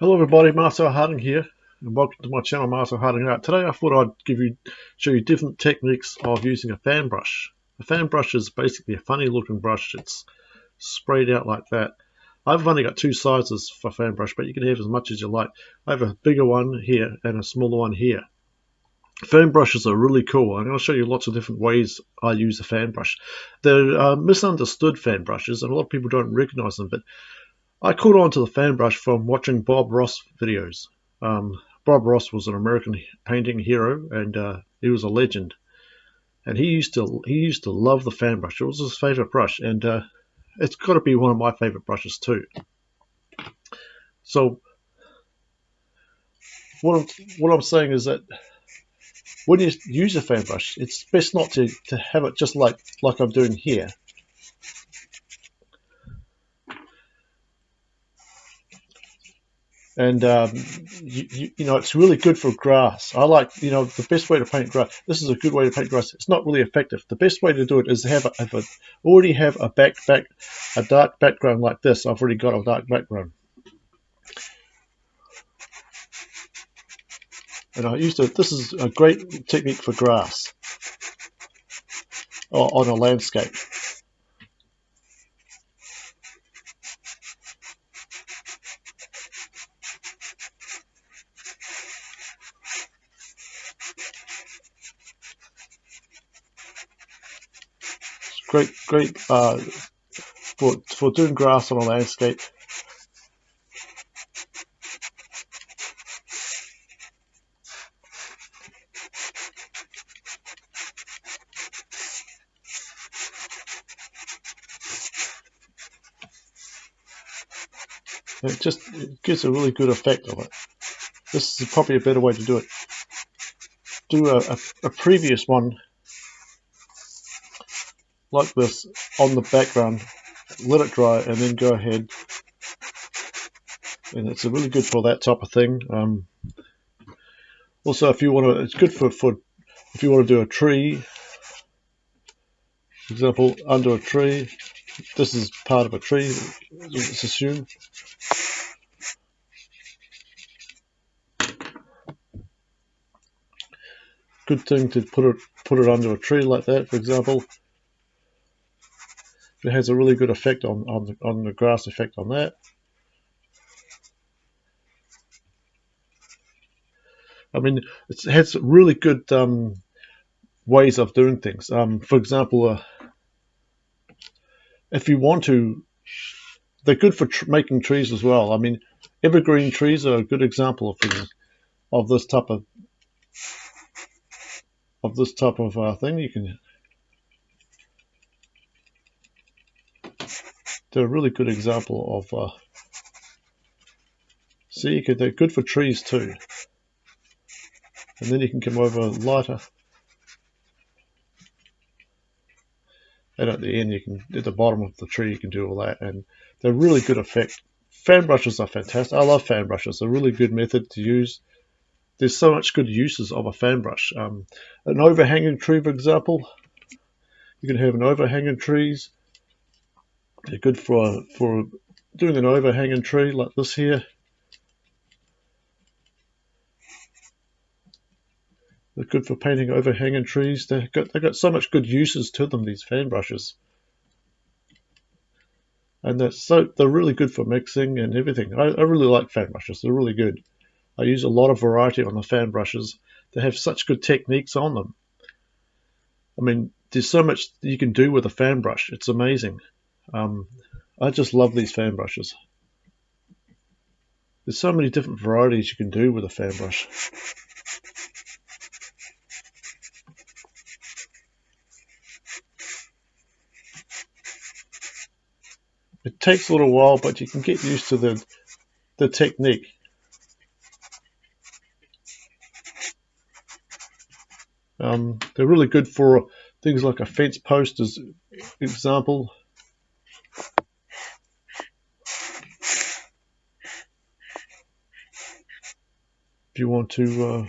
Hello everybody, Marcel Harding here and welcome to my channel Marcel Harding Art. Today I thought I'd give you show you different techniques of using a fan brush. A fan brush is basically a funny looking brush. It's sprayed out like that. I've only got two sizes for fan brush but you can have as much as you like. I have a bigger one here and a smaller one here. Fan brushes are really cool. I'm going to show you lots of different ways I use a fan brush. They're uh, misunderstood fan brushes and a lot of people don't recognize them but I caught on to the fan brush from watching Bob Ross videos. Um, Bob Ross was an American painting hero, and uh, he was a legend. And he used to he used to love the fan brush. It was his favorite brush, and uh, it's got to be one of my favorite brushes too. So what I'm, what I'm saying is that when you use a fan brush, it's best not to, to have it just like like I'm doing here. And um, you, you, know it's really good for grass. I like you know the best way to paint grass. This is a good way to paint grass. It's not really effective. The best way to do it is to have a, have a already have a back back a dark background like this. I've already got a dark background, and I used to. This is a great technique for grass or on a landscape. Great, great uh, for for doing grass on a landscape. It just it gives a really good effect of it. This is probably a better way to do it. Do a, a, a previous one like this on the background, let it dry, and then go ahead. And it's really good for that type of thing. Um, also, if you want to, it's good for, for if you want to do a tree. For example, under a tree, this is part of a tree. Let's assume. Good thing to put it put it under a tree like that, for example it has a really good effect on, on, the, on the grass effect on that. I mean, it has really good um, ways of doing things. Um, for example, uh, if you want to, they're good for tr making trees as well. I mean, evergreen trees are a good example of things, of this type of of this type of uh, thing. You can a really good example of uh, see you could, they're good for trees too. And then you can come over lighter. And at the end you can at the bottom of the tree you can do all that. And they're really good effect fan brushes are fantastic. I love fan brushes. A really good method to use. There's so much good uses of a fan brush. Um, an overhanging tree for example. You can have an overhanging trees they're good for, for doing an overhanging tree like this here. They're good for painting overhanging trees. They've got, they've got so much good uses to them, these fan brushes. And they're, so, they're really good for mixing and everything. I, I really like fan brushes. They're really good. I use a lot of variety on the fan brushes. They have such good techniques on them. I mean, there's so much you can do with a fan brush. It's amazing. Um, I just love these fan brushes. There's so many different varieties you can do with a fan brush. It takes a little while, but you can get used to the, the technique. Um, they're really good for things like a fence post as example. You want to uh,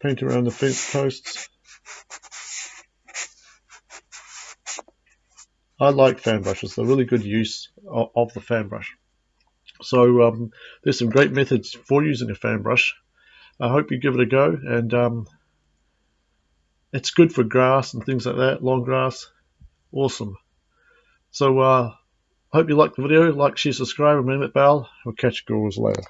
paint around the fence posts. I like fan brushes. They're really good use of, of the fan brush. So um, there's some great methods for using a fan brush. I hope you give it a go and um, it's good for grass and things like that, long grass. Awesome. So uh, hope you liked the video. Like, share, subscribe, and ring that bell. we'll catch you girls later.